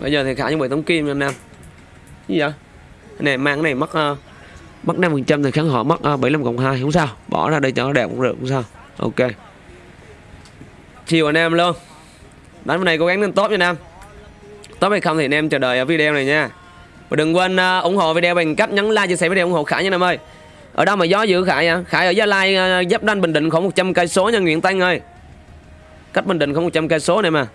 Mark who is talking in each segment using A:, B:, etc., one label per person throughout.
A: bây giờ thì khả chuẩn bị tống kim nha anh em gì vậy? Cái này mang cái này mất uh, mất 5 phần trăm thì kháng họ mất ờ, uh, 75 cộng 2 không sao. Bỏ ra đây cho nó đẹp cũng được không sao. Ok. Chiều anh em luôn. Đánh bên này cố gắng lên tốt nha anh em tốt hay không thì anh em chờ đợi ở video này nha. Và đừng quên uh, ủng hộ video bằng cách nhấn like chia sẻ video ủng hộ khải nha anh em ơi. Ở đâu mà gió dữ khải à khải ở gia lai uh, giáp ranh bình định khoảng 100 cây số nha nguyễn tăng ơi. Cách bình định khoảng 100 cây số này mà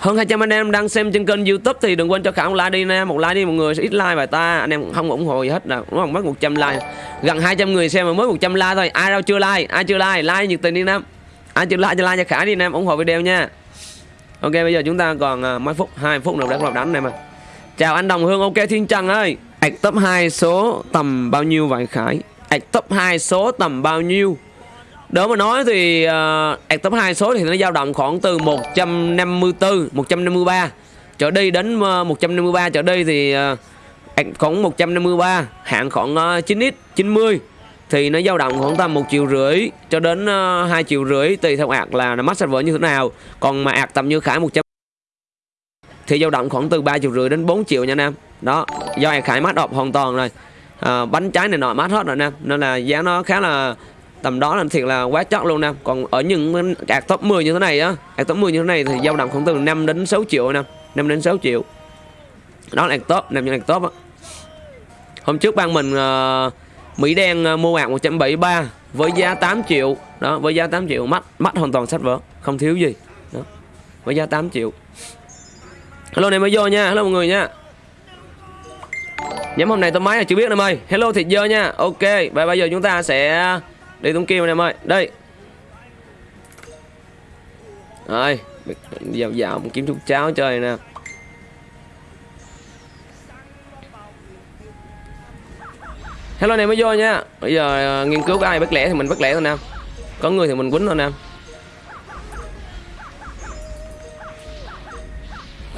A: hơn 200 anh em đang xem trên kênh youtube thì đừng quên cho khải một like đi nè một like đi mọi người sẽ ít like bài ta. Anh em không ủng hộ gì hết nào đúng không? Mất 100 like. Gần 200 người xem mà mới 100 like thôi. Ai đâu chưa like? Ai chưa like? Like nhiệt tình đi nam. Ai chưa like cho like cho khải đi nam. Ủng hộ video nha. Ok bây giờ chúng ta còn uh, mấy phút 2 phút nữa để bắt đánh này mà. Chào anh đồng hương ok thiên trần ơi. Ạch top 2 số tầm bao nhiêu vậy khải? Ạch top 2 số tầm bao nhiêu? Đỡ mà nói thì uh, top 2 số thì nó dao động khoảng từ 154, 153 trở đi đến ờ, uh, 153 trở đi thì uh, khoảng 153, hạng khoảng uh, 9x, 90 thì nó dao động khoảng tầm một triệu rưỡi cho đến uh, 2 triệu rưỡi tùy theo ạc là nó mắc server như thế nào. Còn mà ạc tầm như Khải 100 thì dao động khoảng từ 3 triệu rưỡi đến 4 triệu nha nam. Đó, do ạc Khải mát đọc hoàn toàn rồi. À, bánh trái này nọ mát hết rồi nam nên là giá nó khá là tầm đó là thiệt là quá chót luôn nè. Còn ở những ạc top 10 như thế này á ạc top 10 như thế này thì dao động khoảng từ 5 đến 6 triệu nè 5 đến 6 triệu. Đó là ạc top nằm trong ạc top á. Hôm trước ban mình uh, Mỹ đen uh, mua ạc 173 với giá 8 triệu. Đó với giá 8 triệu mắt mắt hoàn toàn sách vở không thiếu gì. Đó với giá 8 triệu. Hello này mới vô nha. Hello mọi người nha. Nhóm hôm nay tôi máy là chưa biết em ơi hello thịt dơ nha. Ok và bây giờ chúng ta sẽ đi tung kim anh em ơi. Đây. Rồi dạo dạo kiếm chút cháo chơi nè. Hello này mới vô nha. Bây giờ uh, nghiên cứu ai bất lẻ thì mình bất lẻ thôi nè. Có người thì mình quýnh thôi nè.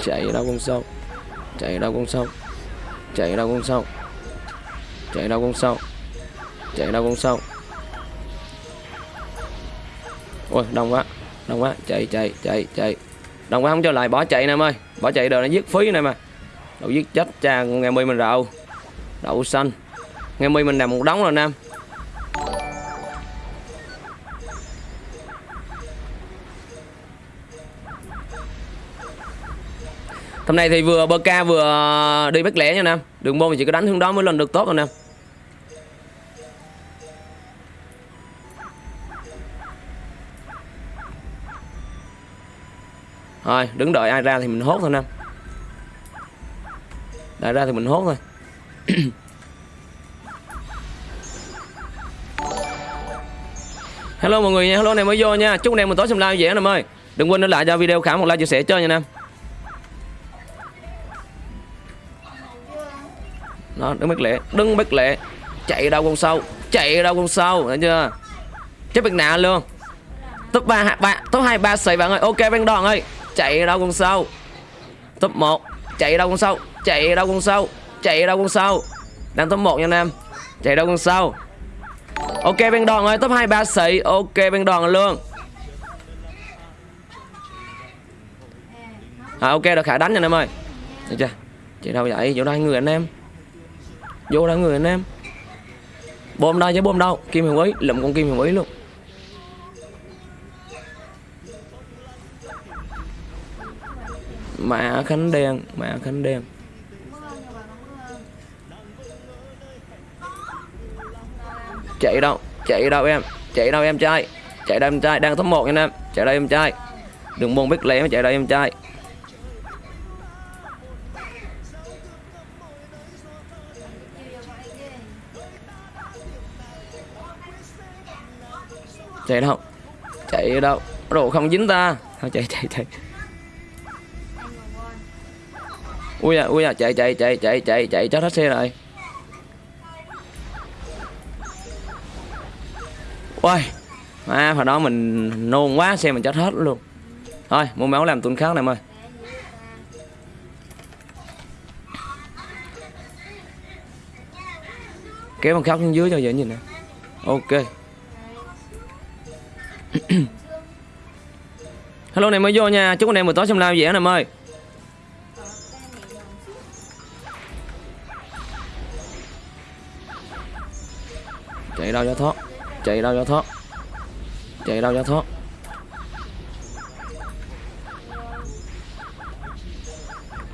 A: Chạy đâu con sâu chạy đâu con sâu chạy đâu con sâu chạy đâu con sâu chạy đâu con sâu ôi, đông quá đông quá, chạy chạy chạy chạy. Đông quá, không cho lại, bỏ chạy nè em ơi. Bỏ chạy đời nó giết phí này mà. Đậu giết chết cha ngày mươi mình rậu đậu xanh. Ngày mươi mình làm một đống rồi nam Hôm nay thì vừa bơ ca vừa đi bắt lẻ nha Nam Đường môn thì chỉ có đánh hướng đó mới lên được tốt rồi Nam Rồi đứng đợi ai ra thì mình hốt thôi Nam. Đại ra thì mình hốt thôi. Hello mọi người nha, hello này mới vô nha. Chúc anh em một tối xem live dễ Nam ơi. Đừng quên để lại cho video khả một like chia sẻ chơi nha Nam. Đó, đứng bắt lệ, đứng bắt lệ. Chạy đâu con sâu, chạy đâu con sâu Thấy chưa? Chết biệt nạ luôn. Top 3, 3 top 2, 3 xì bạn ơi. Ok bên đòn ơi chạy đâu con sâu top 1 chạy đâu con sâu chạy đâu con sâu chạy đâu con sâu đang top 1 nha anh em. Chạy đâu con sâu ok bên đòn ơi top 2 ba sĩ ok bên đòn luôn. À, ok được khả đánh nha anh em ơi. Được chưa? Chạy đâu vậy? Vô đây người anh em. Vô đây người anh em. Bom đây chứ bom đâu. Kim hồng ý lụm con kim hồng ý luôn. Mã khánh đen, mã khánh đen. Chạy đâu chạy đâu em, chạy đâu em trai, chạy đâu em trai, đang top một nha em, chạy đâu em trai. Đừng buồn biết lẽ mà chạy đâu em trai. Chạy đâu chạy đâu, đồ không dính ta. Thôi, chạy chạy chạy. Ui à ui à chạy chạy chạy chạy chạy chạy chết hết xe rồi. Ui à hồi đó mình nôn quá, xe mình chết hết luôn. Thôi, mua máu làm tuần khác này ơi. Kéo con khóc xuống dưới cho dễ nhìn nè. Ok. Hello này mới vô nha. Chúc anh em buổi tối xem live dễ nè ơi. Đâu cho thoát chạy đâu cho thoát chạy đâu cho thoát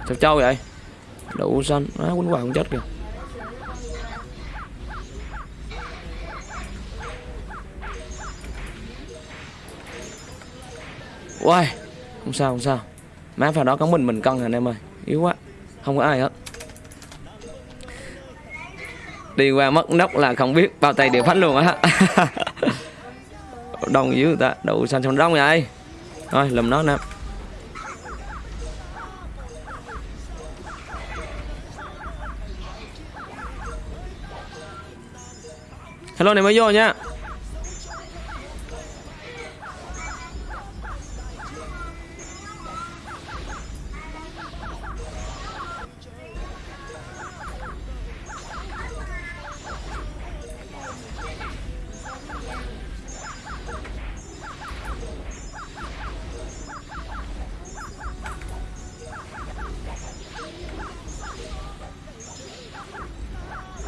A: sao trâu vậy? Đậu xanh. Á quýnh hoài không chết kìa. Uầy, không sao không sao. Má vào đó có mình mình cân anh em ơi? Yếu quá. Không có ai hết. Đi qua mất nóc là không biết Bao tay đều phách luôn á. Đông dưới người ta Đậu xanh xong đông vậy. Thôi lùm nó nè. Hello này mới vô nha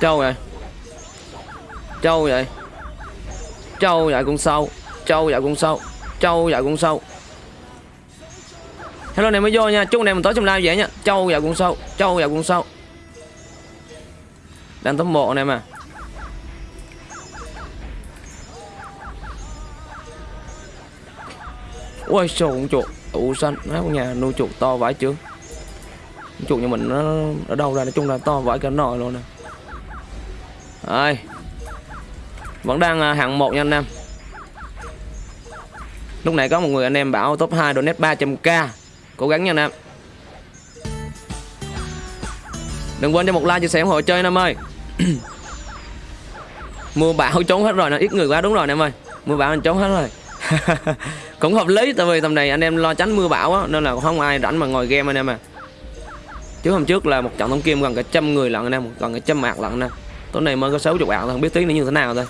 A: Châu vậy. Châu vậy. Châu vậy con sâu. Châu vậy con sâu. Châu vậy con sâu. Hello này mới vô nha. Chúc anh em mình tối trong live vậy nha. Châu vậy con sâu. Châu vậy con sâu. Đang tấm bộ anh em à. Ui sao con chuột Ủ xanh Má con nhà nuôi chuột to vãi chưa Chuột nhà mình nó ở đâu ra? Nói chung là to vãi cả nồi luôn nè. Đây. Vẫn đang à, hạng 1 nha anh em. Lúc này có một người anh em bảo top 2 donate 300k Cố gắng nha anh em. Đừng quên cho một like chia sẻ ủng hộ chơi anh em ơi. Mưa bão trốn hết rồi, nè ít người quá đúng rồi anh em ơi. Mưa bão anh trốn hết rồi. Cũng hợp lý tại vì tầm này anh em lo tránh mưa bão á Nên là không ai rảnh mà ngồi game anh em à. Chứ hôm trước là một trận thông kim gần cả trăm người lận anh em Gần cả trăm mạc lận anh em tối này mới có 60 bạn thôi không biết tiếng nó như thế nào thôi.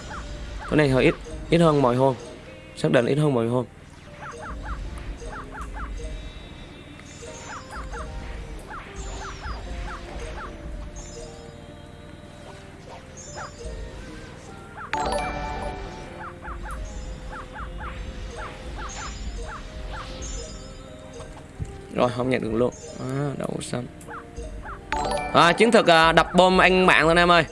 A: Tối này hơi ít ít hơn mọi hôm. Xác định ít hơn mọi hôm. Rồi không nhận được luôn. À, đậu xanh à, chiến thuật à, đập bom anh mạng thôi em ơi.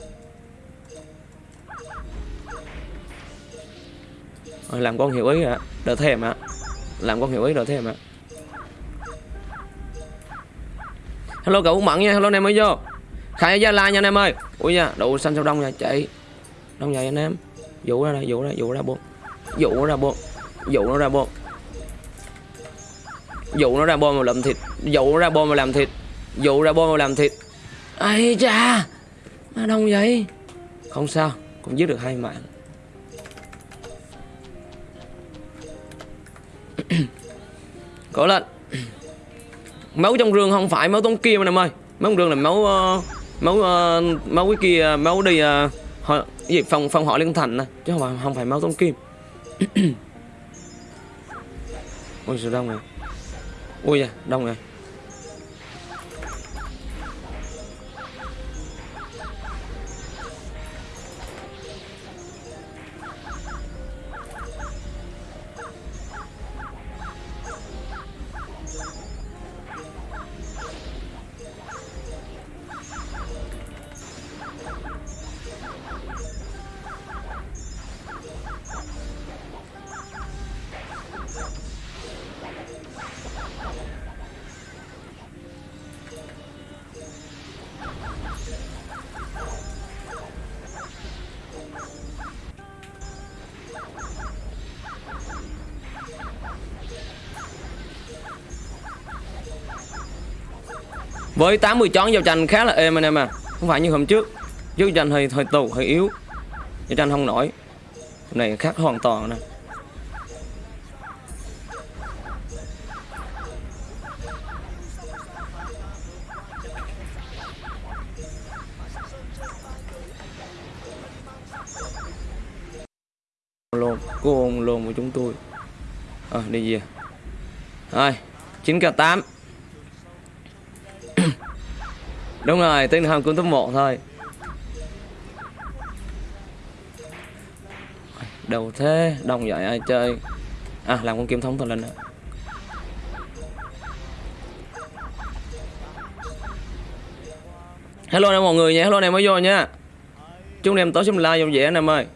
A: Rồi, làm con hiểu ý ạ. Đỡ thèm ạ. Làm con hiểu ý đỡ thèm ạ. Hello cậu mẫn nha. Hello anh em mới vô. Khai gia lai nha anh em ơi. Ui nha đủ xanh sao đông nha chạy. Đông vậy anh em? Dụ ra đây dụ ra dụ ra bộ dụ nó ra bộ dụ nó ra bộ dụ nó ra bom mà làm thịt. Dụ nó ra bom mà làm thịt. Dụ ra bom mà làm thịt. Ai cha mà đông vậy. Không sao cũng giết được hai mạng. Cố lên. Máu trong rương không phải máu tống kia mà em ơi. Máu trong rương là máu uh, Máu uh, máu cái kia Máu đi uh, họ, gì phòng phòng họ liên thành này Chứ không phải, không phải máu tống kim Ôi sao đông rồi Ui da đông rồi Với 80 chón giao tranh khá là êm anh em à. Không phải như hôm trước. Trước tranh hơi hơi tù hơi yếu. Giao tranh không nổi. Hôm này khác hoàn toàn nè. Lồn cô lồn của chúng tôi. À, đi về. Rồi 9 k 8 Đúng rồi, tiếng hồng cũng top 1 thôi. Đầu thế? Đông vậy ai chơi? À làm con kiếm thống thần linh nữa hello nè mọi người nha hello nè mới vô nha. Chúc em tối xem like dòng dễ anh em ơi.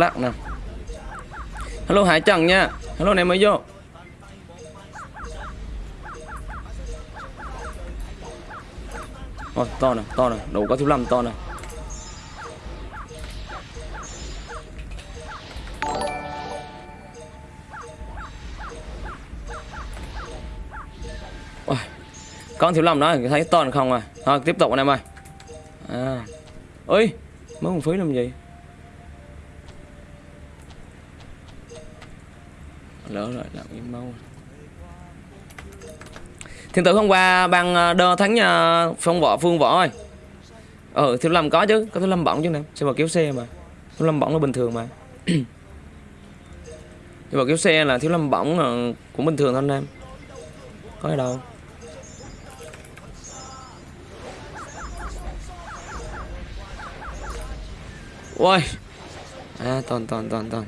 A: Lắc nè. Hello hải trần nha. Hello này mới vô. Ôi, to nè to nè đủ có thứ năm to nè. Ôi, con thiếu lầm đó thấy to không à? Thôi tiếp tục anh em ơi. À. Ơi mới một phí làm gì? Lỡ rồi, làm im mau thiên tử hôm qua bằng ờ, đơ thắng nhà phong võ, phương võ ơi. Ờ thiếu lâm có chứ, có thiếu lâm bỏng chứ nè. Xe vào kéo xe mà? Thiếu lâm bỏng là bình thường mà. Xe vào kéo xe là thiếu lâm bỏng là ờ, cũng bình thường thôi anh em. Có gì đâu. Ôi. À toàn toàn toàn toàn.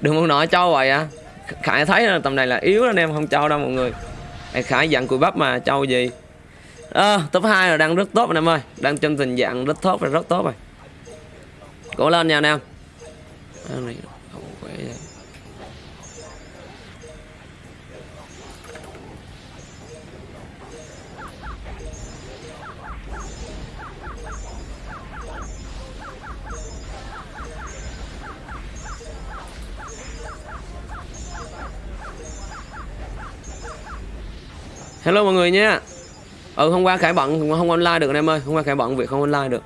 A: Đừng muốn nói cho vậy à khải thấy là tầm này là yếu anh em không cho đâu mọi người. Khải dặn cùi bắp mà trâu gì? À, top 2 là đang rất tốt anh em ơi. Đang trong tình trạng rất tốt và rất tốt rồi. Cố lên nha anh em. À, này. Hello mọi người nhé. Ừ hôm qua Khải bận không online được anh em ơi. Hôm qua Khải bận việc không online được.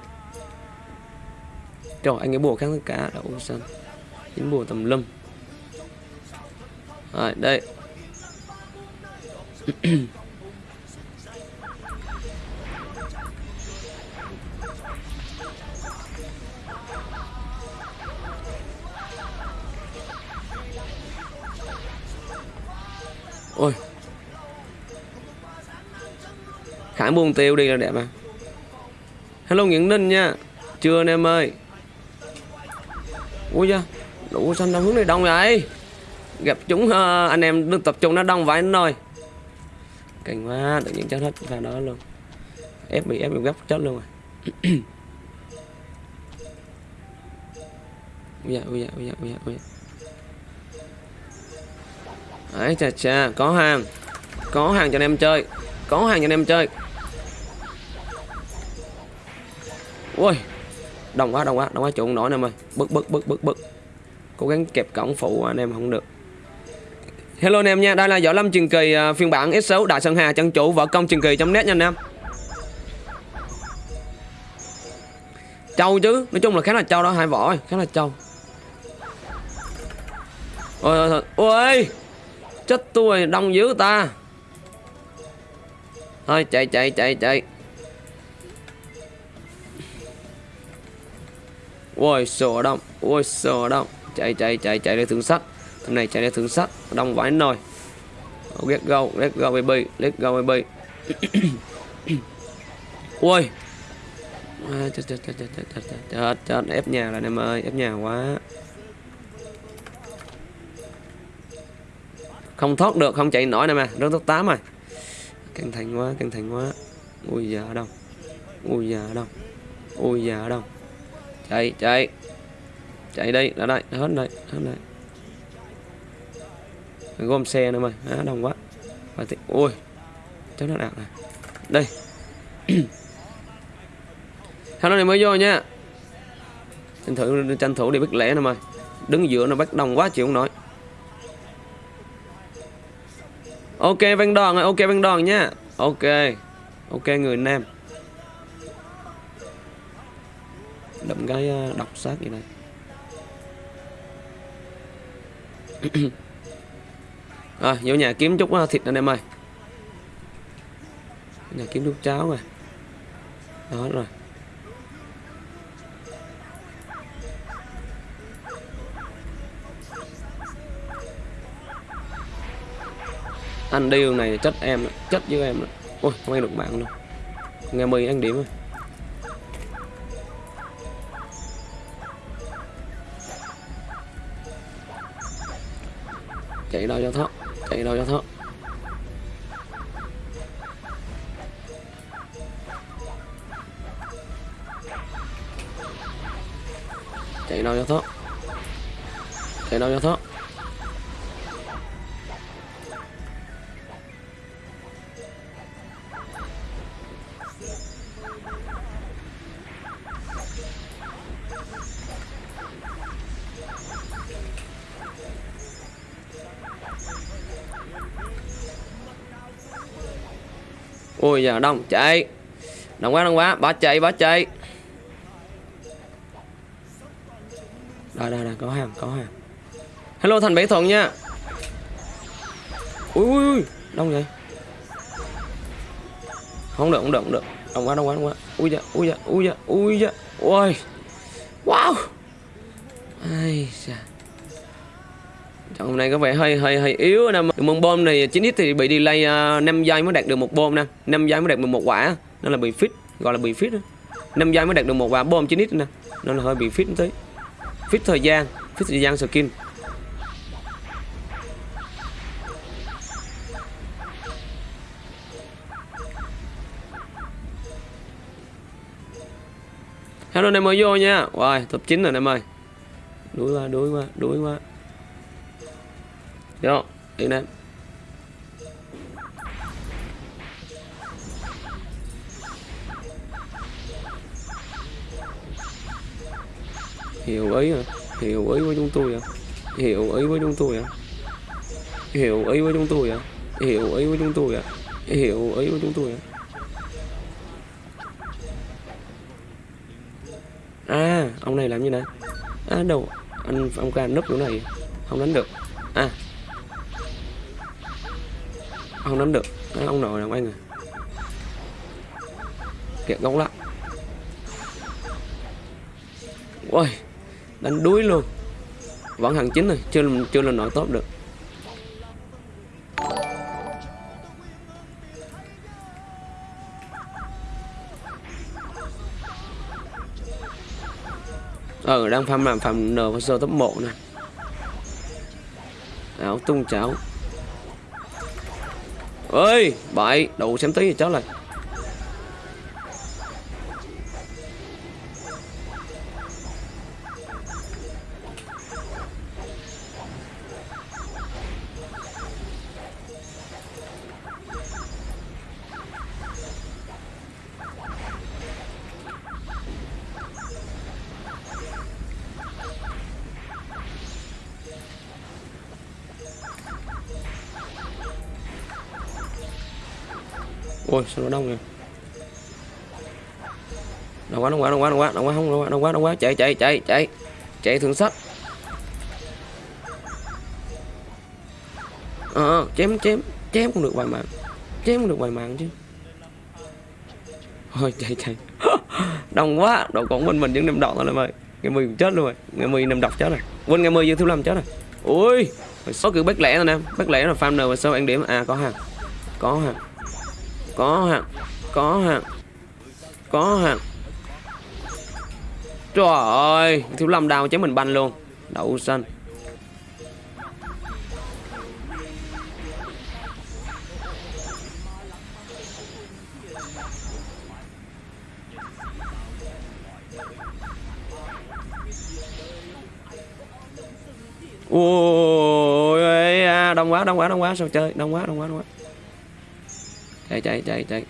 A: Trời, anh ấy bùa kháng cá đậu xanh Dính bùa tầm lâm Rồi, đây. Ôi. Khải buông tiêu đi là đẹp à. Hello Nguyễn Ninh nha. Chưa anh em ơi. Ui da Đủ xanh đâu hướng này đông vậy? Gặp chúng uh, anh em được tập trung nó đông vậy anh ơi. Cảnh quá tự nhiên chết hết pha đó luôn. Ép bị ép bị gấp chết luôn rồi à. Ui da ui da ui da ui da ui da. Ấy chà chà có hàng. Có hàng cho anh em chơi. Có hàng cho anh em chơi. Ui, đông quá đông quá đông quá trụ nổi em ơi bức bức bức bức bức cố gắng kẹp cổng phụ anh em, không được. Hello anh em nha, đây là võ lâm truyền kỳ à, phiên bản s6 đại sơn hà, chân chủ võ công truyền kỳ trong net nha anh em. Trâu chứ, nói chung là khá là trâu đó, hai vỏ khá là trâu ôi ôi ôi, chết tôi, đông dữ ta. Thôi, chạy chạy chạy chạy. Ôi sổ đông ôi sổ đông chạy chạy chạy chạy lên thưởng sắt. Thằng này chạy lên thưởng sắt. Đông vãi nồi. Oh, let go let go baby. Let go baby. Ôi. À, chết, chết, chết, chết, chết, chết, chết, chết, ép nhà rồi em ơi. Ép nhà quá. Không thoát được không chạy nổi nè mà. Rớt top 8 rồi. Căng thẳng quá căng thẳng quá. Ui giờ đâu ui giờ đâu ui giờ đâu chạy chạy. Chạy đi ra đây hết đây hết đây. Gom xe nữa mày à, đông quá. Và thì ôi cháu nó đạp này. Đây. Hello này mới vô nha. Tranh thủ tranh thủ đi bắt lẻ nè mày. Đứng giữa nó bắt đông quá chịu không nổi. Ok văn đòn ok văn đòn nha. Ok. Ok người nam. Đậm cái ờ, độc sát vậy này. Rồi, vô nhà kiếm chút ờ, thịt anh em ơi. Nhà kiếm chút cháo rồi đó, rồi. Anh điêu này chất em chất với em. Ôi, không ăn được bạn luôn. Nghe mì ăn điểm rồi. Chạy đâu cho thoát chạy đâu cho thoát chạy đâu cho thoát chạy đâu cho thoát ui giờ đông chạy. Đông quá đông quá, bỏ chạy bỏ chạy. Đây đây đây có hàng có hàng. Hello, thành bảy thuận nha. Ui ui ui, đông vậy? Không được không được không được. Đông quá đông quá đông quá. Ui da ui da ui da ui da ui hôm nay có vẻ hơi hơi hơi yếu anh nè. mong bom này 9x thì bị delay à, uh, 5 giây mới đạt được một bom nè. 5 giây mới đạt được một quả nên là bị fit, gọi là bị fit. 5 giây mới đạt được một quả bom 9x nè. Nên là hơi bị fit tí. Fit thời gian, fit thời gian skin. Hello anh em ơi vô nha. Rồi, wow, top 9 rồi anh em ơi. Đuổi qua, đuổi qua, đuổi qua. Vô, đi lên. Hiểu ý à Hiểu ý với chúng tôi à Hiểu ý với chúng tôi à Hiểu ý với chúng tôi à Hiểu ý với chúng tôi à Hiểu ý với chúng tôi à À, ông này làm như này. À đâu? Anh ông ca núp chỗ này. Không đánh được. À không nắm được. Đấy, ông nội làm anh à kẹt góc lắm. Ôi đánh đuối luôn. Vẫn hàng chính rồi chưa chưa lên nội tốt được. Ờ đang farm làm farm n và sơ top 1 nè. Áo tung cháo ơi bậy đủ xem tí thì cháu lại ôi sao nó đông vậy? Đông quá đông quá đông quá đông quá đông quá không đông quá đông quá quá. Chạy chạy chạy chạy. Chạy thượng sách. Ờ à, chém chém chém không được vài mạng. Chém không được vài mạng chứ. Thôi chạy chạy. Đông quá đâu còn bên mình những năm đọt rồi em ơi. Ngày mười chết luôn rồi. Ngày mười năm độc chết rồi. Quên ngày mười dương thứ năm chết rồi. Ui số kiểu bách lẻ rồi nè bách lẻ là farm và sao ăn điểm. À có hàng có hàng có hàng có hàng có hàng trời ơi, thiếu lâm đào chém mình banh luôn. Đậu xanh. Ôi đông quá đông quá đông quá. Sao chơi? Đông quá đông quá đông quá chạy chạy chạy chạy.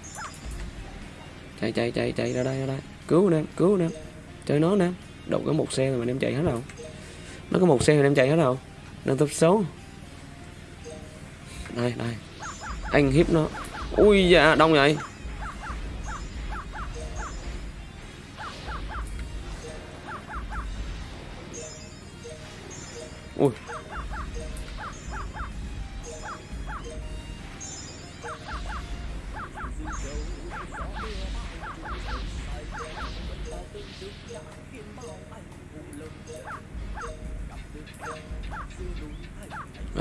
A: Chạy chạy chạy chạy ra đây ra đây. Cứu anh em cứu anh em chơi nó nè. Đụng có một xe rồi mà em chạy hết rồi nó có một xe rồi em chạy hết rồi đang top số. Đây đây. Anh hiếp nó. Ui dạ đông vậy. Ui.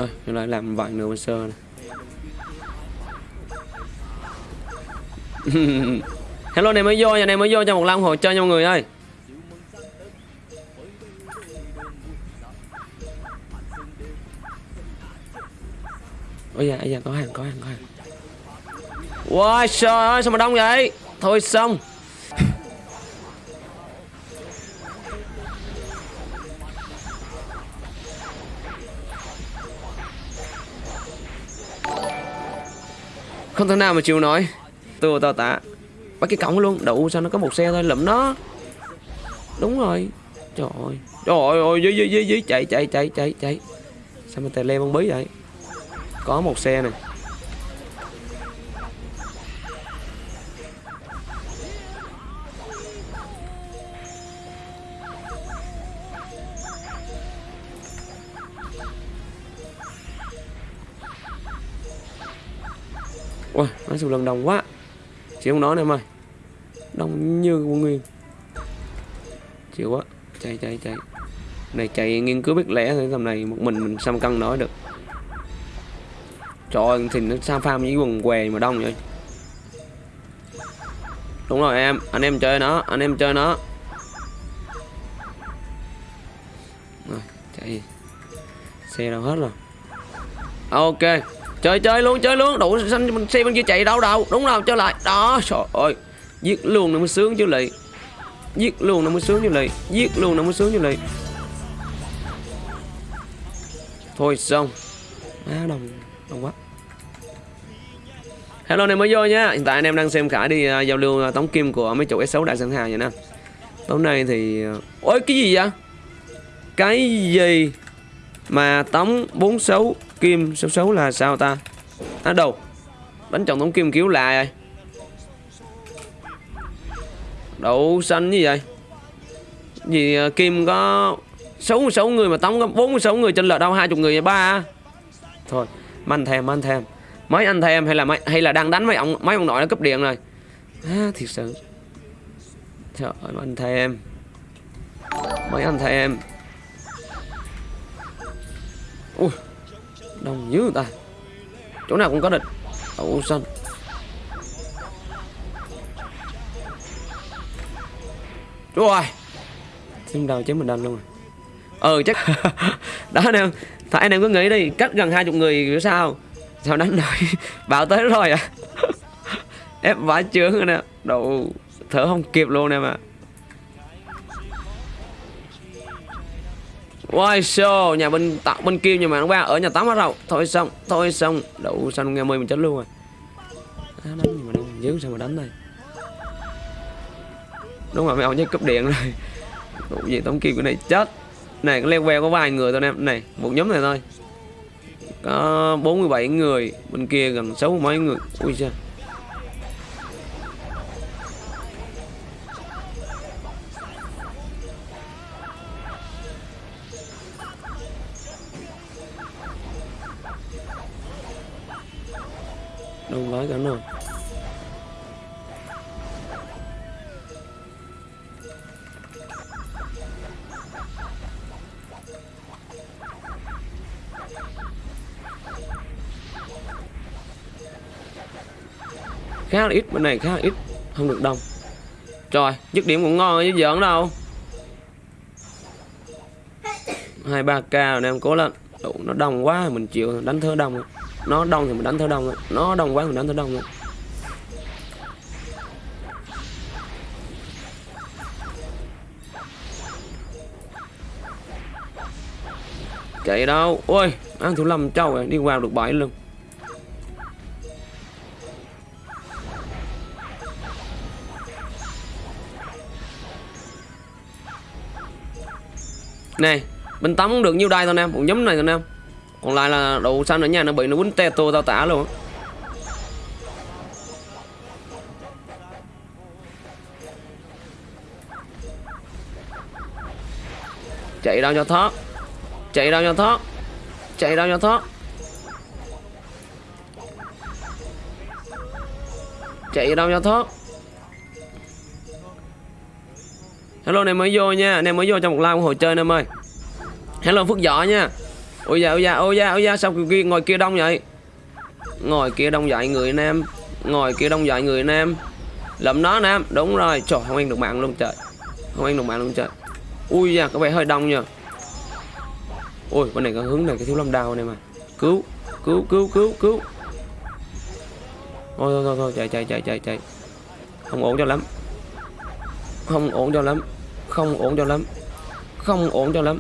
A: Rồi, lại làm vài nửa bên sơ này. Hello này mới vô nhà này mới vô cho một lần hỗ trợ cho mọi người ơi. Ôi da, ôi da, có hàng, có hàng, có hàng. Wow, trời ơi, sao mà đông vậy? Thôi xong. Không thể nào mà chịu nổi. Tôi tao tạ Bắt cái cổng luôn đủ sao nó có một xe thôi, lụm nó. Đúng rồi. Trời ơi. Trời ơi dưới dưới dưới dưới, chạy chạy chạy chạy chạy. Sao mà tè le bông bí vậy? Có một xe này. Ui, nói chung lần đông quá. Chị không nói nè em ơi. Đông như quân nguyên. Chịu quá. Chạy chạy chạy. Này chạy nghiên cứu biết lẽ thôi Tầm này một mình mình xăm cân nói được. Trời ơi thì nó sao farm với quần què mà đông vậy. Đúng rồi em Anh em chơi nó Anh em chơi nó. Rồi chạy. Xe đâu hết rồi. Ok chơi chơi luôn chơi luôn. Đủ xanh mình xe bên kia chạy đâu đâu đúng nào trở lại. Đó trời ơi. Giết luôn nó mới sướng chứ lì giết luôn nó mới sướng chứ lì giết luôn nó mới sướng chứ lì thôi xong. Á đồng đồng quá. Hello anh em mới vô nha. Hiện tại anh em đang xem khải đi uh, giao lưu uh, tống kim của mấy chủ S6 đại sơn hà vậy nè. Tối nay thì à, ôi cái gì vậy? Cái gì mà tống 46 kim số số là sao ta? Á đâu? Đánh chồng tống kim kiểu lại rồi đậu xanh như vậy? Gì à, kim có 66 người mà tống có 46 người trên lợ đâu? Hai chục người vậy ba thôi anh thèm anh thèm. Mấy anh thèm hay là mấy, hay là đang đánh mấy ông mấy ông nội nó cấp điện rồi? À, thiệt sự. Trời ơi anh thèm. Mấy anh thèm. Ui đông dữ ta. Chỗ nào cũng có địch. Đậu xanh Chúa ơi. Xin đầu chém mình đâm luôn rồi Ừ chắc Đó anh em Phải anh em cứ nghĩ đi. Cách gần hai chục người kiểu sao? Sao đánh nổi? Bảo tới rồi à. Ép vãi chướng rồi nè. Đồ Thở không kịp luôn nè mà Wow, so nhà bên tạo bên kia nhưng mà nó ba ở nhà tắm hết rồi. Thôi xong, thôi xong. Đậu xanh nghe mời mình chết luôn rồi. À, đánh gì mà đâu dữ sao mà đánh đây. Đúng rồi mấy ông nhớ cấp điện rồi. Đủ gì tống kia cái này chết. Này cái level có vài người thôi em. Này, một nhóm này thôi. Có 47 người, bên kia gần 60 mấy người. Ui trời. Khá là ít bên này khá là ít không được đông. Trời dứt điểm cũng ngon chứ giỡn đâu. Hai ba k rồi em cố lên. Đủ, nó đông quá mình chịu đánh thơ đông rồi. Nó đông thì mình đánh thơ đông nó đông quá mình đánh thơ đông rồi. chạy đâu? Ôi ăn thủ lâm trâu rồi đi vào được bảy luôn này bên tắm cũng được, nhiêu đai thôi em cũng nhấm này thôi em còn lại là đầu xanh ở nhà nó bị nó quýnh tê tô tao tả luôn. Chạy đâu cho thoát? Chạy đâu cho thoát? Chạy đâu cho thoát? Chạy đâu cho thoát? Hello này mới vô nha. Anh em mới vô trong một live của hội chơi em ơi. Hello phước võ nha. Ôi da ôi da ôi da ôi da sao kia ngồi kia đông vậy? Ngồi kia đông vậy người nam ngồi kia đông vậy người nam lầm nó nam đúng rồi. Trời không ăn được mạng luôn trời. Không ăn được mạng luôn trời. Ui da có vẻ hơi đông nha ôi bên này có hướng này cái thiếu lâm đao này mà. Cứu cứu cứu cứu cứu. Thôi thôi thôi, thôi chạy chạy chạy chạy chạy. Không ổn cho lắm. Không ổn cho lắm không ổn cho lắm. Không ổn cho lắm.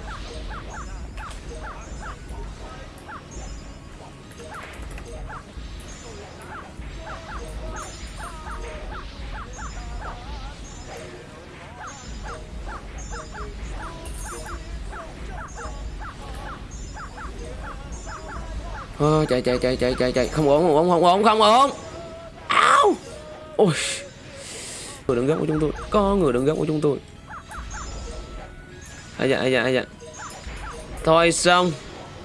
A: Thôi, chạy chạy chạy chạy chạy chạy. Không ổn không ổn không ổn không ổn. Áo. Ôi. Người đứng gốc của chúng tôi. Có người đứng gốc của chúng tôi à, dạ à, dạ à, dạ. Thôi xong.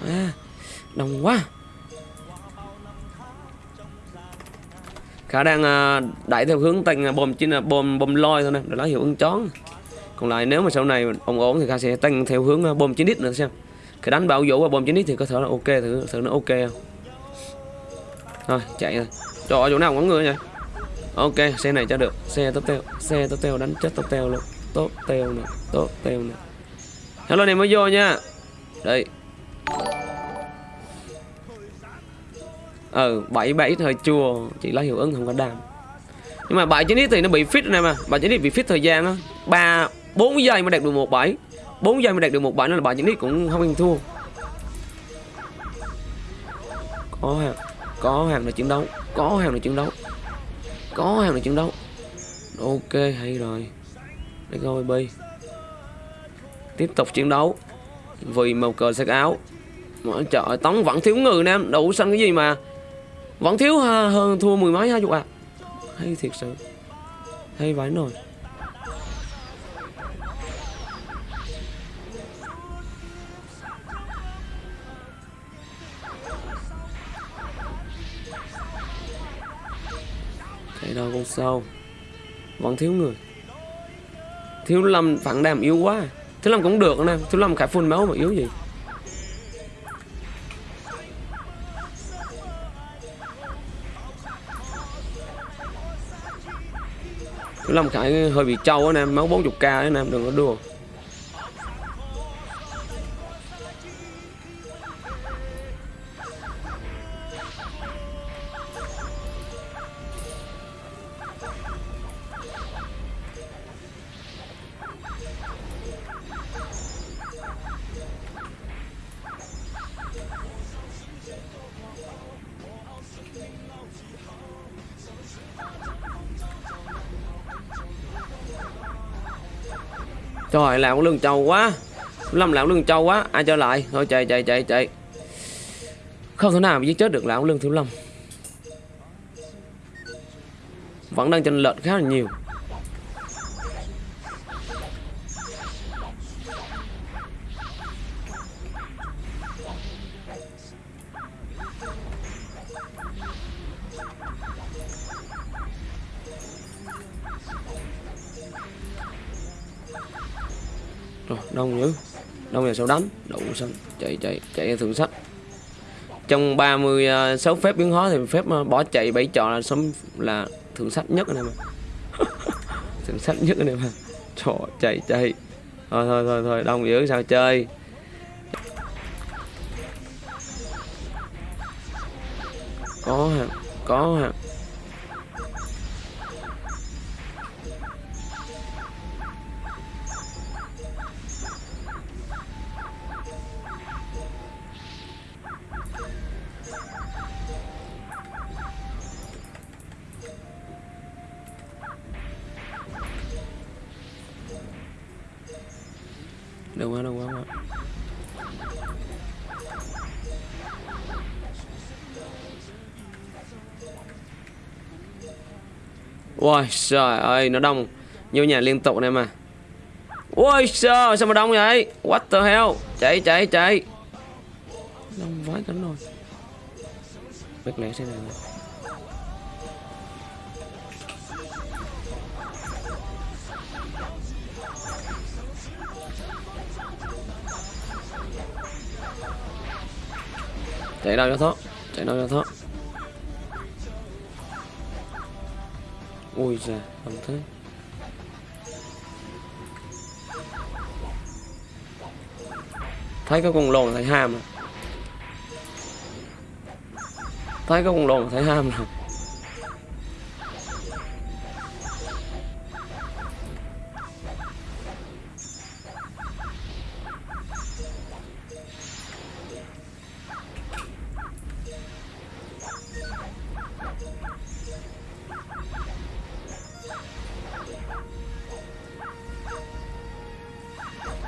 A: À, đông quá. Khả đang à, đẩy theo hướng tăng à, bom chính là bom bom loi thôi nè để lấy hiệu ứng chón. Còn lại nếu mà sau này ổn ổn thì khả sẽ tăng theo hướng à, bom chín đít nữa xem. Cái đánh bảo vũ và bom chín đít thì có thể là ok thử thử nó ok không? Thôi chạy rồi. Trời ơi chỗ nào cũng có người vậy? Ok xe này cho được. Xe tốt teo xe tốt teo đánh chết tốt teo luôn. Tốt teo nè tốt teo nè hello, này mới vô nha. Đây. Ừ bảy bảy thời chua. Chỉ lấy hiệu ứng không có đam. Nhưng mà bảy chín ít thì nó bị fit này mà. Bảy chín ít bị fit thời gian á. Ba, bốn giây mới đạt được một bảy. Bốn giây mới đạt được một bảy nên là bảy chín ít cũng không ăn thua. Có hàng có hàng là chiến đấu. Có hàng là chiến đấu. Có hàng là chiến đấu. Ok, hay rồi. Để coi bi tiếp tục chiến đấu. Vì màu cờ sắc áo. Mọi trời tống vẫn thiếu người nè em đủ xanh cái gì mà vẫn thiếu ha, hơn thua mười mấy hai chục à hay thiệt sự. Hay vãi nồi. Chạy đâu con sâu vẫn thiếu người. Thiếu lâm phản đàm yếu quá thứ lâm cũng được nè thứ lâm khải phun máu mà yếu gì. Thứ lâm khải hơi bị trâu á em máu 40 k á em đừng có đùa. Trời, làm lương trâu quá. Lâm làm lương trâu quá. Ai cho lại? Thôi, chạy chạy chạy chạy. Không thể nào giết chết được lão lương thiếu lâm Vẫn đang tranh lệch khá là nhiều. Sau đánh Đậu xong Chạy chạy chạy thượng sách Trong 36 à, phép biến hóa thì phép à, bỏ chạy bảy trò là sống là thượng sách nhất anh em ạ Thượng sách nhất anh em ạ Trời chạy chạy. Thôi thôi thôi thôi, đông dữ, sao chơi? Có hả? Có hả? Đâu quá đâu quá quá. Ôi trời ơi, nó đông Nhiều nhà liên tục này mà. Ôi trời sao mà đông vậy? What the hell? Chạy chạy chạy. Đông vãi cánh rồi. Bét lẻ thế này này. Chạy đâu cho thoát? Chạy đâu cho thoát? Ui giời không thế. Thấy cái con lồn thấy ham rồi thấy cái con lồn thấy ham rồi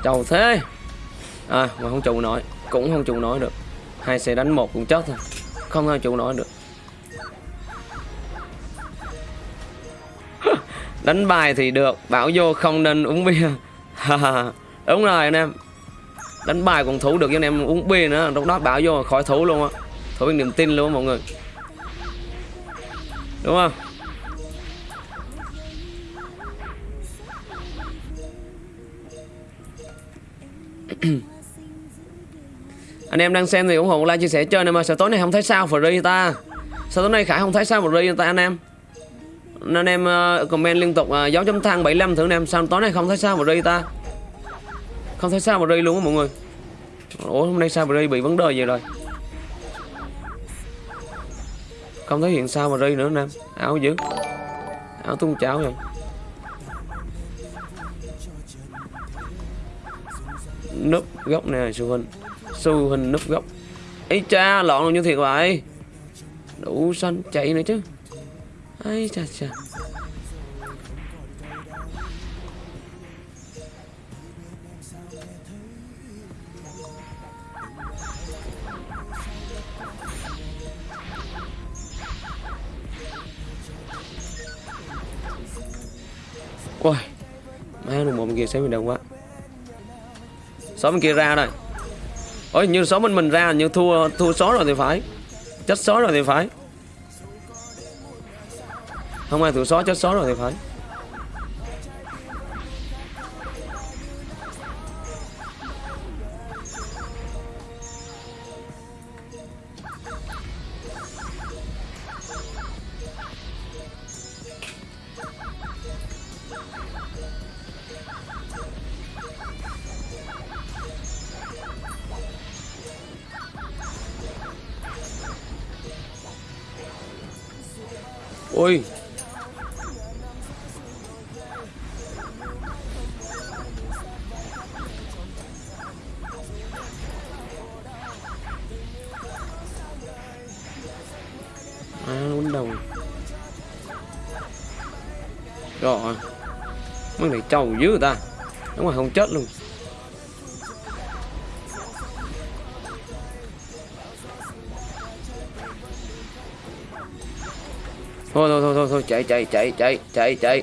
A: Chầu thế. À mà không trụ nổi, Cũng không trụ nổi được. Hai xe đánh một cũng chết thôi. Không ai trụ nổi được. Đánh bài thì được, Bảo vô không nên uống bia. Đúng rồi anh em. Đánh bài còn thủ được cho anh em uống bia nữa. Lúc đó bảo vô khỏi thủ luôn á. Thủ bằng niềm tin luôn á mọi người. Đúng không? Anh em đang xem thì ủng hộ like chia sẻ chơi này mà sao tối nay không thấy sao free ta? Sao tối nay khải không thấy sao free ta anh em? Anh em uh, comment liên tục uh, chấm thang 75 thử anh em sao tối nay không thấy sao free ta? Không thấy sao free luôn á mọi người. Ủa hôm nay sao free bị vấn đề gì rồi? Không thấy hiện sao free nữa anh em áo dữ. Áo tung cháo rồi núp góc nè su hình su hình núp góc. Ấy cha lọn luôn như thiệt vậy đủ xanh chạy nữa chứ. Ấy cha cha Ôi Má nó một kia xem mình đông quá. Số bên kia ra rồi Ôi, như số bên mình ra, như thua thua số rồi thì phải. Chết số rồi thì phải. Không ai thua số chết số rồi thì phải. Trâu dữ người ta. Đúng rồi, không chết luôn. Thôi thôi thôi thôi thôi, chạy chạy chạy chạy chạy chạy.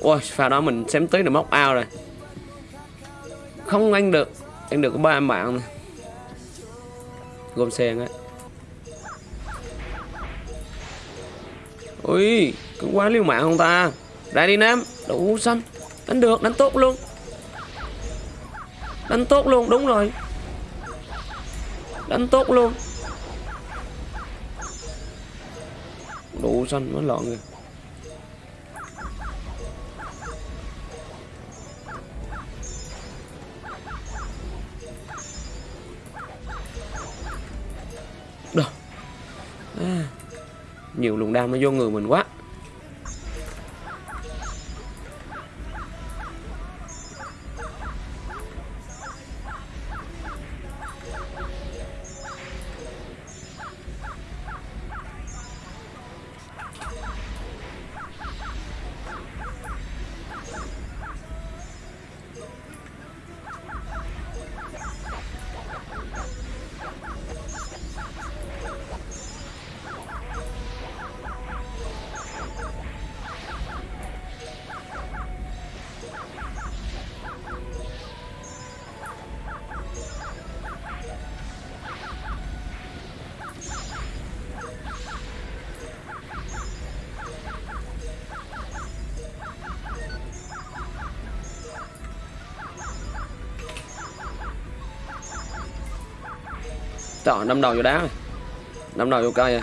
A: Ôi pha đó mình xém tí là móc ao rồi. Không ăn được. Ăn được có ba em bạn này. gom sen á ui cứ quá liêu mạng không ta? Ra đi, nam. Đủ xanh đánh được đánh tốt luôn. Đánh tốt luôn đúng rồi. Đánh tốt luôn. Đủ xanh mới lọn kìa. À, Nhiều luồng đam nó vô người mình quá. Sợ đâm đầu vô đá rồi. Đâm đầu vô cây rồi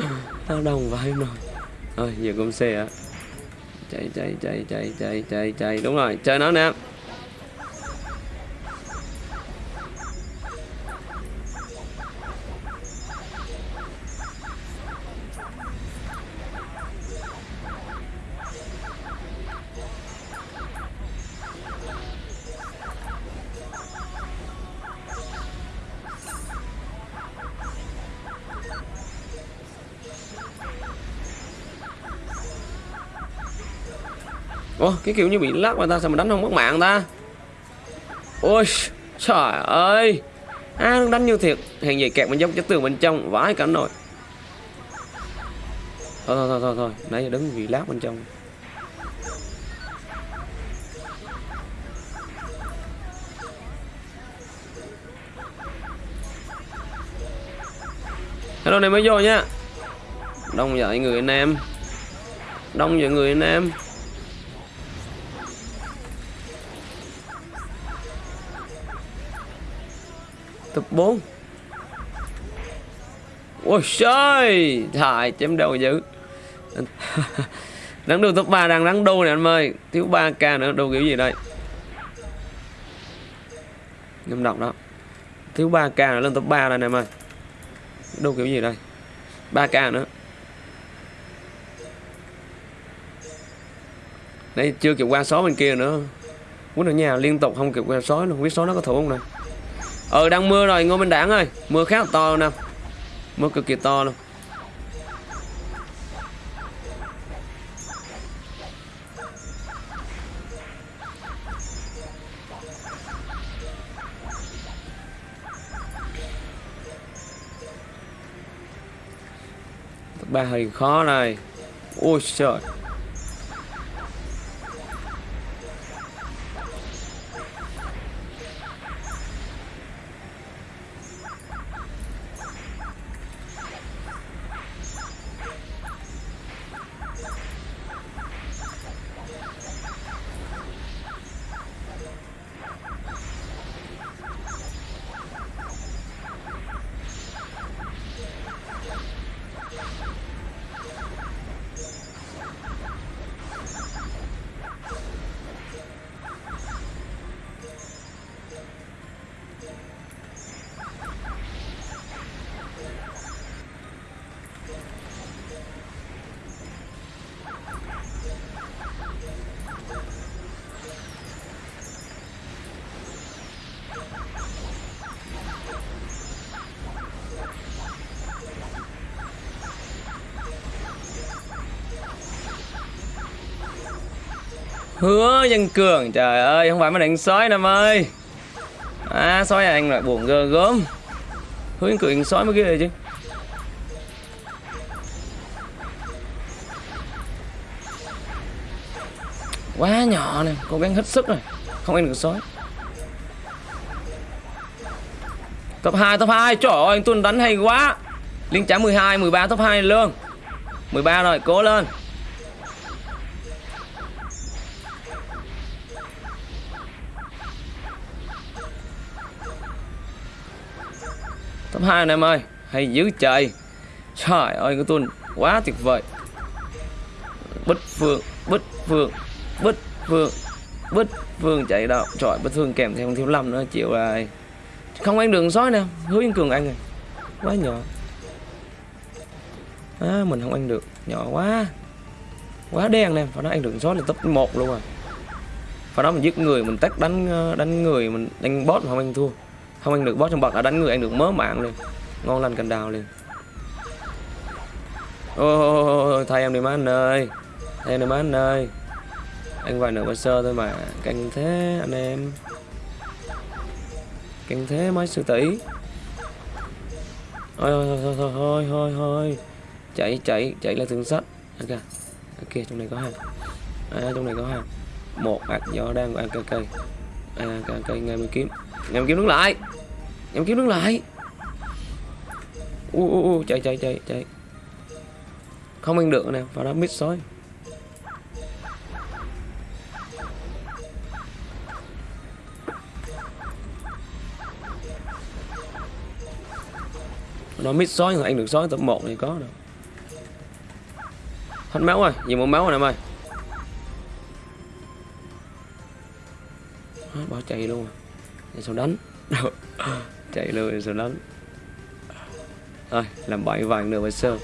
A: tao đồng vãi rồi. Thôi, giờ công xe á. Chạy chạy chạy chạy chạy chạy chạy. Đúng rồi, chơi nó nè. Ủa cái kiểu như bị lắc mà ta sao mà đánh không mất mạng ta? Ôi trời ơi. À nó đánh như thiệt Hàng gì kẹt bên trong cái tường bên trong Vãi cả nồi. Thôi thôi thôi thôi, thôi. Nãy giờ đứng vì lát bên trong. Hello này mới vô nha. Đông dậy người anh em. Đông dậy người anh em. Tập 4 Ôi trời Thải chém đầu dữ. Đáng đu top 3 đang đáng đu nè anh ơi Thiếu 3k nữa, đu kiểu gì đây? Ngâm đọc đó. Thiếu 3k nữa, lên top 3 đây nè em ơi Đu kiểu gì đây? 3k nữa. Đây, chưa kịp qua số bên kia nữa. Quýnh ở nhà liên tục, không kịp qua số luôn. Biết số nó có thủ không nè Ờ đang mưa rồi Ngô Minh Đảng ơi. Mưa khá là to luôn nè. Mưa cực kỳ to luôn. Ba hơi khó này Ôi trời. Dân cường. Trời ơi, không phải mà đánh sói nè ơi. À sói anh lại buồn gơ gớm. Hứa dân cường sói mới ghê rồi chứ. Quá nhỏ này Cố gắng hết sức rồi. Không ăn được sói. Top 2 top 2 Trời ơi, anh tuân đánh hay quá. Liên trả 12 13 top 2 luôn 13 rồi, cố lên. 2 anh em ơi Hay dữ trời. Trời ơi cái tuần quá tuyệt vời. Bích Phương Bích Phương Bích Phương Bích Phương chạy đâu. Trời Bích Phương kèm theo thiếu lâm nữa chịu rồi. Không ăn đường sói nè Hứa Yên Cường ăn rồi. Quá nhỏ. À, Mình không ăn được. Nhỏ quá. Quá đen nè Phải nói ăn đường sói là top 1 luôn rồi Phải nói mình giết người Mình tách đánh ờ, đánh người Mình đánh boss mà không ăn thua không ăn được boss trong bậc đã đánh người ăn được mớ mạng liền. Ngon lành cành đào liền. Ôi thay em đi má anh ơi. Thay em đi má anh ơi. Anh vài nửa sơ thôi mà. Canh thế anh em. Canh thế mấy sư tỷ. Thôi thôi thôi thôi thôi thôi thôi. Chạy chạy chạy là thương sách ok ok trong này có hai. À, trong này có hai. Một ạc gió đang ăn cây cây. À cây cây ngay mới kiếm nhầm kiếm nước lại. Nhầm kiếm nước lại. U u u chạy chạy chạy chạy. Không ăn được nè, vào đó mít sói. Nó mít sói rồi anh được sói, tập 1 thì có được hết máu rồi, nhiều một máu rồi em ơi bỏ chạy luôn rồi sao đánh. Chạy luôn rồi sao đánh. Thôi làm bảy vàng nữa với sơ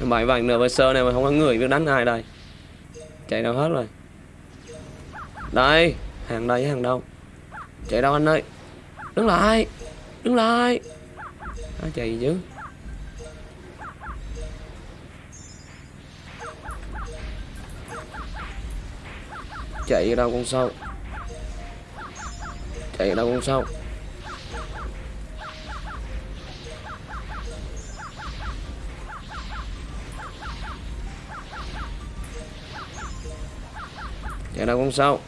A: làm bảy vàng nữa với sơ này mà không có người biết đánh ai đây? Chạy đâu hết rồi? Đây hàng đây với hàng đâu? Chạy đâu anh ơi? Đứng lại đứng lại. À, chạy gì chứ? Chạy ra đâu con sâu chạy ra đâu con sâu chạy ra đâu con sâu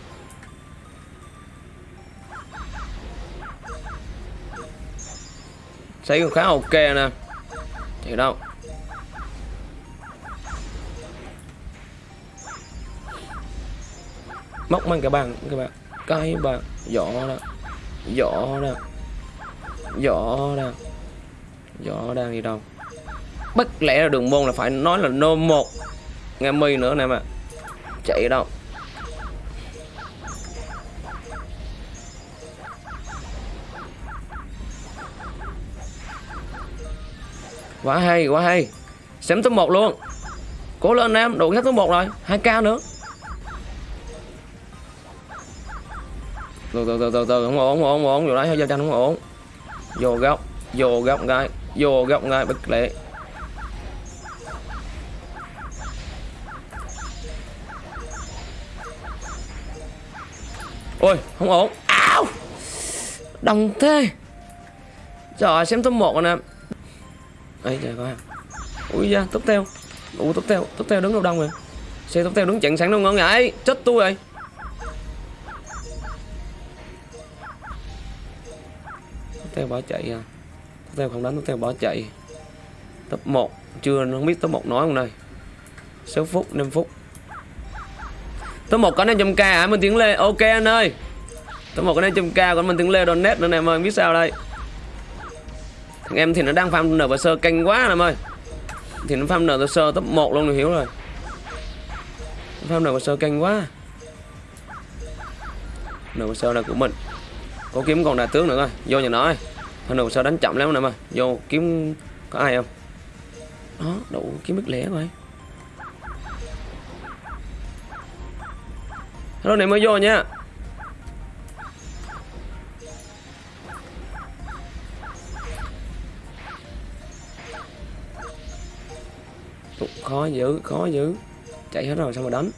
A: Thấy cũng khá ok nè. Chạy đâu? Móc mang cả bàn các bạn. Cái bàn Giỏ đó. Giỏ đó. Giỏ đó. Giỏ đang đi đâu? Bất lẽ là đường môn là phải nói là nô một. Nghe mi nữa nè mà. Chạy đâu? Quá hay, quá hay. Xém top 1 luôn. Cố lên em, đủ hết top 1 rồi. 2k nữa. Từ từ từ từ từ không ổn, không ổn, không ổn Vô đấy, giao tranh không ổn Vô góc, vô góc ngay Vô góc ngay, bất lệ. Ôi, không ổn. Áo Đồng thế. Trời xem top một rồi nè. Ấy trời coi. Ui da tóc teo ui tóc teo tóc teo đứng đâu đông rồi xe tóc teo đứng chặn sẵn đâu ngon ngại chết tôi rồi. Theo bỏ chạy à. Tóc teo không đánh tóc theo bỏ chạy. Top 1 chưa, không biết top 1 nói không đây. 6 phút 5 phút. Top 1 có 500k hả? Mình tiếng lê, ok anh ơi. Top 1 có 500k còn mình tiếng lê donate nữa nè em ơi biết sao đây. Thằng em thì nó đang farm nở và sơ canh quá em ơi. Thì nó farm nở và sơ top 1 luôn rồi hiểu rồi. Farm nở và sơ canh quá. Nở và sơ là của mình. Có kiếm còn đại tướng nữa coi. Vô nhà nó ơi Farm sao đánh chậm lắm nè mà. Vô kiếm có ai không? Đó đủ kiếm biết lẻ rồi. Hello này mới vô nha. Ủa, khó dữ khó dữ. Chạy hết rồi sao mà đánh?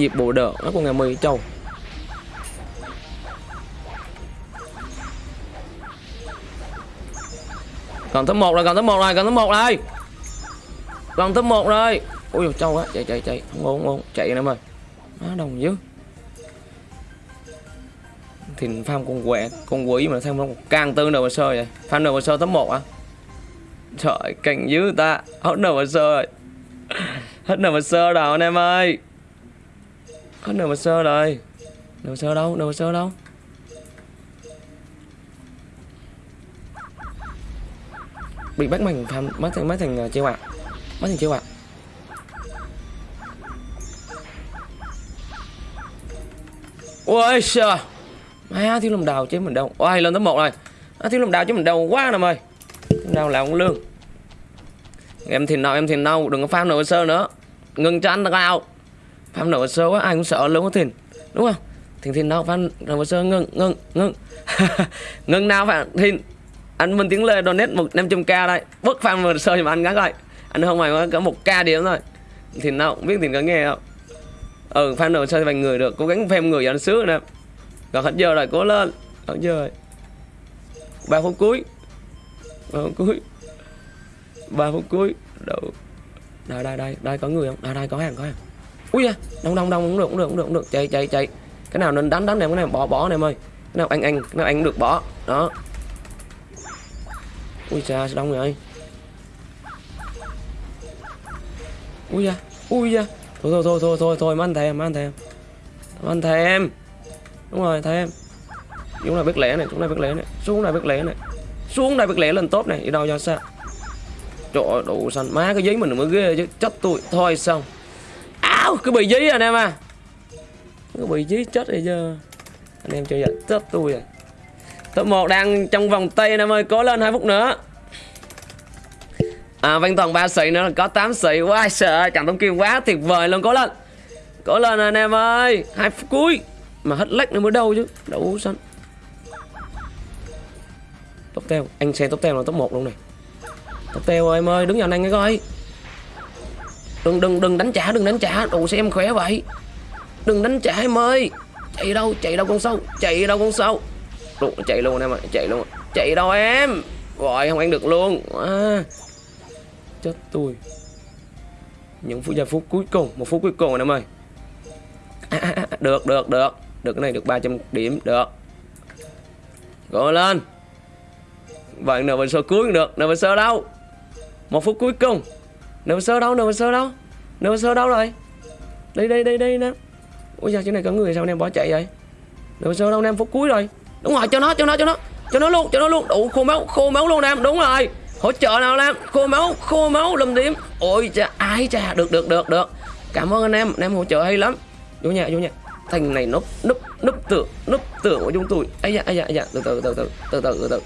A: Dịp bộ đỡ nó của ngày mười châu còn thứ một rồi còn thứ một rồi còn thứ một rồi. Còn thứ một rồi. Ui dồi, trâu á chạy chạy chạy. Không ổn không ổn. Chạy em ơi. Má đồng dữ. Thì farm con quẹ con quỷ mà sao nó càng tư đầu sơ vậy? Farm đầu sơ top một à trời, cảnh dữ ta. Hết đầu sơ rồi. Hết đầu sơ rồi, anh em ơi hết mà sơ rồi? Nửa sơ đâu? Nửa sơ đâu? Bị bắt mình tham mất thành mất thành uh, chiêu ạ. Mất thành chiêu ạ. Ôi trời má thiếu lòng đào chứ mình đâu ôi lên tới một rồi. À, thiếu lòng đào chứ mình đâu quá nè ơi. Đào là ông lương. Em thì nào em thì nào đừng có farm nửa sơ nữa. Ngừng cho anh tao farm nổi sơ quá, ai cũng sợ luôn á thìn. Đúng không? Thìn thìn nào farm nổi sơ ngưng ngưng ngưng. Ngưng nào phải thìn? Anh Minh Tiến Lê donate một 500k đây. Bước phạm vừa sơ mà anh gắn lại anh không mày có một k điểm thôi. Thì nào không biết thì có nghe không? Ừ fan đầu sơ vài người được, cố gắng thêm người cho anh sướng nè. Còn hết giờ rồi, cố lên. Hết giờ rồi. Ba phút cuối. Ba phút cuối. Ba phút cuối. Đâu đây đây đây đây, có người không? Đây đây, có hàng có hàng ui da, đông đông đông, cũng được cũng được cũng được cũng được. Chạy chạy chạy. Cái nào nên đánh đánh em cái nào bỏ bỏ em ơi cái nào anh anh cái nào anh được, bỏ. Đó. Ui xa đông rồi ui da ui da. Thôi thôi thôi thôi thôi thôi mà anh thèm, mà anh thèm. Mà anh thèm. Đúng rồi, thèm. Chúng là biết lẻ này, chúng là biết lẻ này. Xuống là biết lẻ này. Xuống đây biết lẻ lên tốt này, đi đâu cho sao? Trời đủ xanh. Má cái giấy mình mới ghê chứ. Chết tôi. Thôi, xong. Wow cứ bị dí anh em à. Cứ bị dí chết rồi chứ. Anh em chơi vậy chết tôi rồi. Top 1 đang trong vòng tay anh em ơi, cố lên 2 phút nữa. À văn toàn 3 sĩ nữa, có 8 sĩ quá sợ Cảm tống kim quá tuyệt vời luôn, cố lên. Cố lên anh em ơi. 2 phút cuối. Mà hết lách nữa mới đâu chứ đủ xanh Top teo, anh xe top teo là top 1 luôn này. Top teo ơi, em ơi, đứng vào anh cái coi đừng đừng đừng đánh trả đừng đánh trả. Đồ xe em khỏe vậy. Đừng đánh trả em ơi. Chạy đâu chạy đâu con sâu chạy đâu con sâu. Đồ, chạy luôn em ơi chạy luôn. Chạy đâu em? Gọi không ăn được luôn. À, chết tôi. Những phút giây phút cuối cùng một phút cuối cùng rồi em ơi. À, à, à, được được được. Được cái này được 300 điểm được. Gọi lên. Vậy mình sơ cuối cũng được mình sơ đâu? Một phút cuối cùng. Nộp sơ đâu, nộp sơ đâu? Nộp sơ đâu rồi? Đây, đây, đây, đây nè. Ôi sao chỗ này có người sao anh em bỏ chạy vậy? Nộp sơ đâu anh em phút cuối rồi. Đúng rồi, cho nó, cho nó, cho nó. Cho nó luôn, cho nó luôn. Đủ khô máu, khô máu luôn em, đúng rồi. Hỗ trợ nào em, khô máu, khô máu, lâm điểm. Ôi cha, ai cha, được, được, được, được. Cảm ơn anh em, anh em hỗ trợ hay lắm. Vô nhà, vô nhà. Thành này núp, núp, núp tưởng, núp tưởng của chúng tôi ấy da, ấy da, ấy da. Từ từ, từ từ, từ từ, từ từ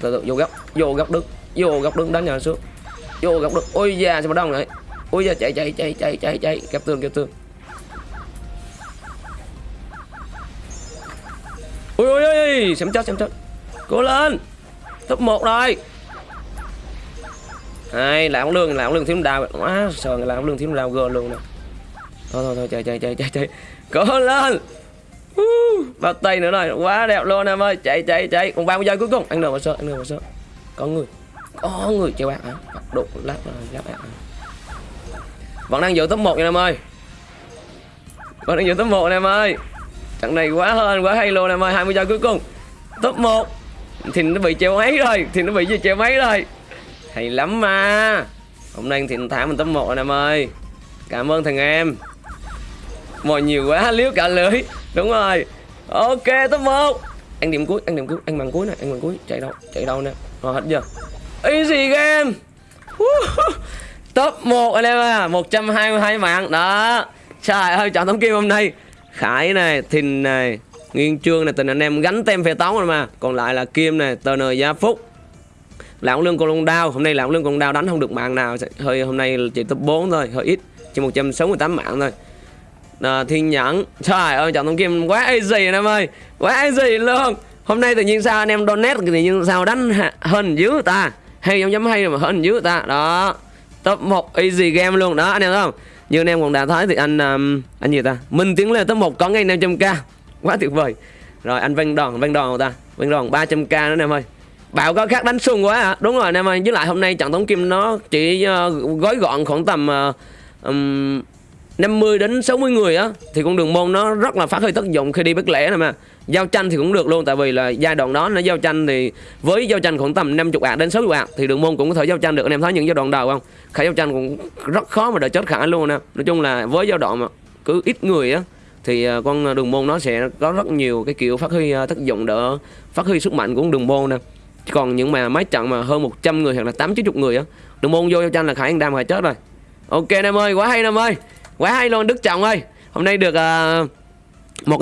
A: Từ từ, vô góc, vô góc đứng Vô góc đứng đánh nhà xuống vô góc được. Ôi da sao mà đông vậy? Ôi da chạy chạy chạy chạy chạy chạy. Kẹp tường kẹp tường. Ôi ôi ôi xem chết xem chết. Cố lên. Top 1 rồi. Hai làm lương làm lương thiếu đào. Quá sợ làm lương thiếu đào gờ luôn nè. Thôi thôi thôi chạy chạy chạy chạy chạy. Cố lên. Uh, bao tay nữa rồi. Quá đẹp luôn em ơi. Chạy chạy chạy. Còn 30 giây cuối cùng? Anh được mà sợ anh được mà sợ có người có người chơi bạn hả? Đụng lát rồi lát bạn vẫn đang giữ top 1 nha em ơi. Vẫn đang giữ top 1 em ơi. Trận này quá hơn quá hay luôn em ơi. 20 giây cuối cùng. Top 1 thì nó bị treo máy rồi. Thì nó bị gì treo máy rồi? Hay lắm mà. Hôm nay thì thả mình top 1 rồi em ơi. Cảm ơn thằng em. Mồi nhiều quá liếu cả lưỡi. Đúng rồi. Ok top 1 Ăn điểm cuối ăn điểm cuối ăn bằng cuối nè, ăn bằng cuối. Chạy đâu chạy đâu nè. Rồi hết chưa easy game? Top 1 anh em à 122 mạng. Đó. Trời ơi chọn tấm kim hôm nay. Khải này thìn này nguyên trương này tình anh em gánh tem phê tống rồi mà. Còn lại là kim này tờ nờ gia phúc. Lão lương con lông đao hôm nay lão lương con đao đánh không được mạng nào. Hơi hôm nay chỉ top 4 thôi hơi ít. Chỉ 168 mạng thôi. À, thiên nhẫn. Trời ơi chọn tấm kim quá easy anh em ơi. Quá easy luôn. Hôm nay tự nhiên sao anh em donate tự nhiên sao đánh hơn dữ ta hay giống giống hay mà hơn dữ ta. Đó. Top 1 easy game luôn. Đó anh em thấy không? Như anh em còn đã thấy thì anh um, anh gì ta? Minh tiến lên top 1 có ngay 500k quá tuyệt vời. Rồi anh văn đòn văn đòn ta? Văn đòn 300k nữa anh em ơi. Bảo có khác đánh sung quá à. Đúng rồi anh em ơi. Với lại hôm nay trận tống kim nó chỉ uh, gói gọn khoảng tầm uh, um, 50 đến 60 người á, thì con đường môn nó rất là phát huy tác dụng khi đi bất lẻ này mà. Giao tranh thì cũng được luôn, tại vì là giai đoạn đó nó giao tranh thì với giao tranh khoảng tầm 50 ạc đến 60 ạc thì đường môn cũng có thể giao tranh được. Anh em thấy những giai đoạn đầu không? Khả giao tranh cũng rất khó mà đợi chết khả luôn nè. Nói chung là với giai đoạn mà cứ ít người á, thì à, con đường môn nó sẽ có rất nhiều cái kiểu phát huy à, tác dụng đỡ, phát huy sức mạnh của con đường môn nè. Còn những mà mấy trận mà hơn 100 người hoặc là 8 90 người á, đường môn vô giao tranh là khả năng đam phải chết rồi. Ok em ơi, quá hay em ơi quá hay luôn đức trọng ơi. Hôm nay được uh, một cái